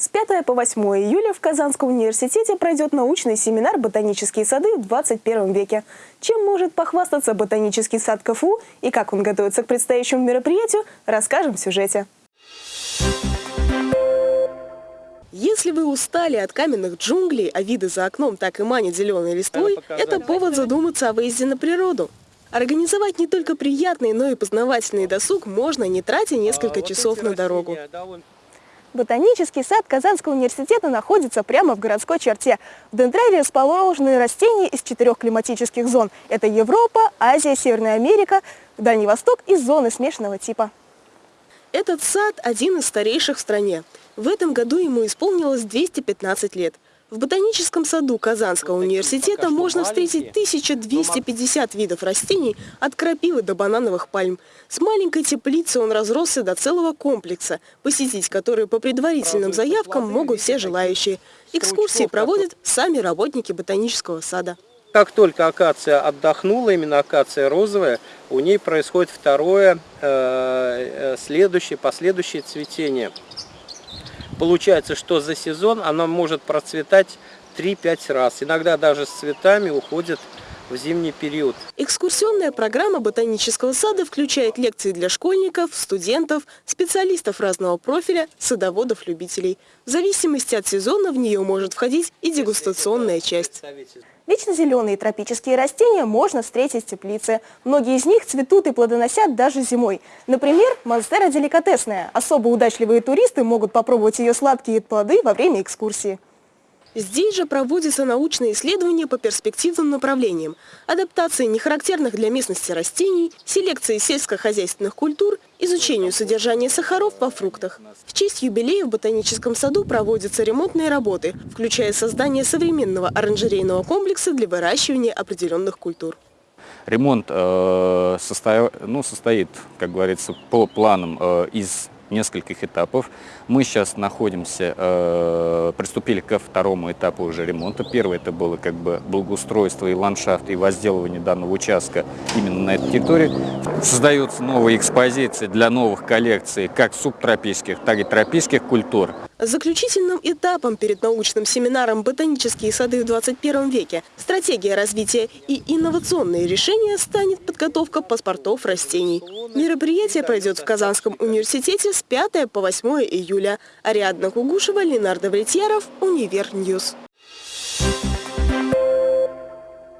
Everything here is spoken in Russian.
С 5 по 8 июля в Казанском университете пройдет научный семинар «Ботанические сады в 21 веке». Чем может похвастаться ботанический сад КФУ и как он готовится к предстоящему мероприятию, расскажем в сюжете. Если вы устали от каменных джунглей, а виды за окном так и манят зеленой листвой, это повод задуматься о выезде на природу. Организовать не только приятный, но и познавательный досуг можно, не тратя несколько часов на дорогу. Ботанический сад Казанского университета находится прямо в городской черте. В дендраре расположены растения из четырех климатических зон. Это Европа, Азия, Северная Америка, Дальний Восток и зоны смешанного типа. Этот сад один из старейших в стране. В этом году ему исполнилось 215 лет. В ботаническом саду Казанского университета можно встретить 1250 видов растений от крапивы до банановых пальм. С маленькой теплицы он разросся до целого комплекса, посетить который по предварительным заявкам могут все желающие. Экскурсии проводят сами работники ботанического сада. Как только акация отдохнула, именно акация розовая, у ней происходит второе, э, э, следующее, последующее цветение. Получается, что за сезон она может процветать 3-5 раз. Иногда даже с цветами уходит в зимний период. Экскурсионная программа ботанического сада включает лекции для школьников, студентов, специалистов разного профиля, садоводов-любителей. В зависимости от сезона в нее может входить и дегустационная часть. Вечно зеленые тропические растения можно встретить в теплице. Многие из них цветут и плодоносят даже зимой. Например, монстера деликатесная. Особо удачливые туристы могут попробовать ее сладкие плоды во время экскурсии. Здесь же проводятся научные исследования по перспективным направлениям. Адаптации нехарактерных для местности растений, селекции сельскохозяйственных культур, изучению содержания сахаров во фруктах. В честь юбилея в ботаническом саду проводятся ремонтные работы, включая создание современного оранжерейного комплекса для выращивания определенных культур. Ремонт э, состо... ну, состоит, как говорится, по планам э, из нескольких этапов. Мы сейчас находимся, э, приступили ко второму этапу уже ремонта. Первый это было как бы благоустройство и ландшафт, и возделывание данного участка именно на этой территории. Создаются новые экспозиции для новых коллекций как субтропических, так и тропических культур. Заключительным этапом перед научным семинаром «Ботанические сады в 21 веке. Стратегия развития и инновационные решения» станет подготовка паспортов растений. Мероприятие пройдет в Казанском университете с 5 по 8 июля. Ариадна Кугушева, Леонардо Влетьяров, Универ news.